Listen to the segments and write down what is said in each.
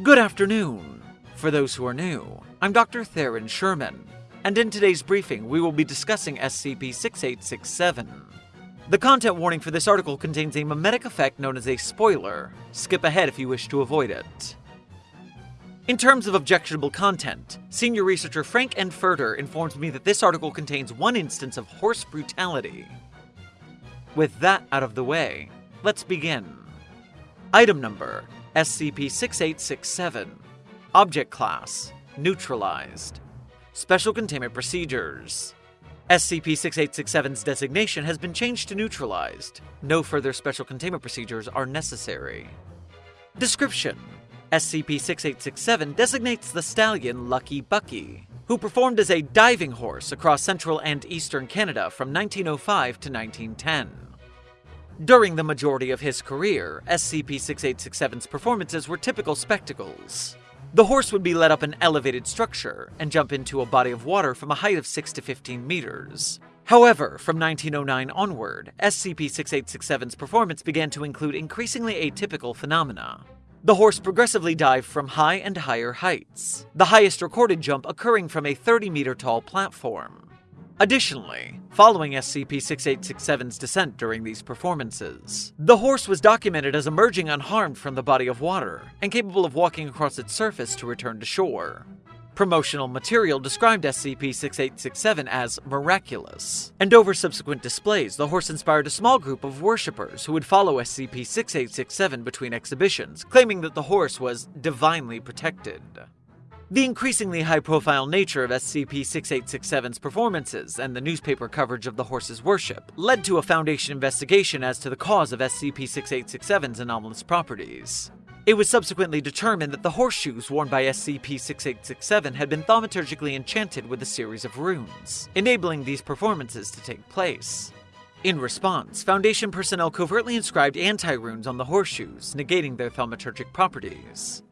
Good afternoon. For those who are new, I'm Dr. Theron Sherman, and in today's briefing, we will be discussing SCP 6867. The content warning for this article contains a memetic effect known as a spoiler. Skip ahead if you wish to avoid it. In terms of objectionable content, senior researcher Frank N. Furter informs me that this article contains one instance of horse brutality. With that out of the way, let's begin. Item number SCP 6867. Object Class Neutralized. Special Containment Procedures. SCP 6867's designation has been changed to neutralized. No further special containment procedures are necessary. Description SCP 6867 designates the stallion Lucky Bucky, who performed as a diving horse across central and eastern Canada from 1905 to 1910. During the majority of his career, SCP 6867's performances were typical spectacles. The horse would be led up an elevated structure and jump into a body of water from a height of 6 to 15 meters. However, from 1909 onward, SCP 6867's performance began to include increasingly atypical phenomena. The horse progressively dived from high and higher heights, the highest recorded jump occurring from a 30 meter tall platform. Additionally, following SCP-6867's descent during these performances, the horse was documented as emerging unharmed from the body of water and capable of walking across its surface to return to shore. Promotional material described SCP-6867 as miraculous, and over subsequent displays, the horse inspired a small group of worshippers who would follow SCP-6867 between exhibitions, claiming that the horse was divinely protected. The increasingly high profile nature of SCP 6867's performances and the newspaper coverage of the horse's worship led to a Foundation investigation as to the cause of SCP 6867's anomalous properties. It was subsequently determined that the horseshoes worn by SCP 6867 had been thaumaturgically enchanted with a series of runes, enabling these performances to take place. In response, Foundation personnel covertly inscribed anti runes on the horseshoes, negating their thaumaturgic properties.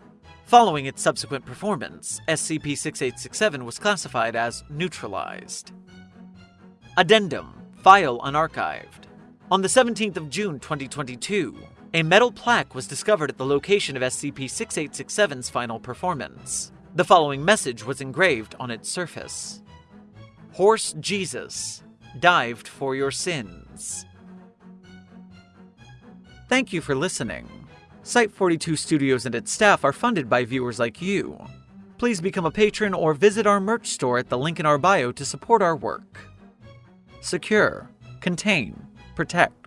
Following its subsequent performance, SCP 6867 was classified as neutralized. Addendum File unarchived. On the 17th of June 2022, a metal plaque was discovered at the location of SCP 6867's final performance. The following message was engraved on its surface Horse Jesus, dived for your sins. Thank you for listening. Site 42 Studios and its staff are funded by viewers like you. Please become a patron or visit our merch store at the link in our bio to support our work. Secure, contain, protect.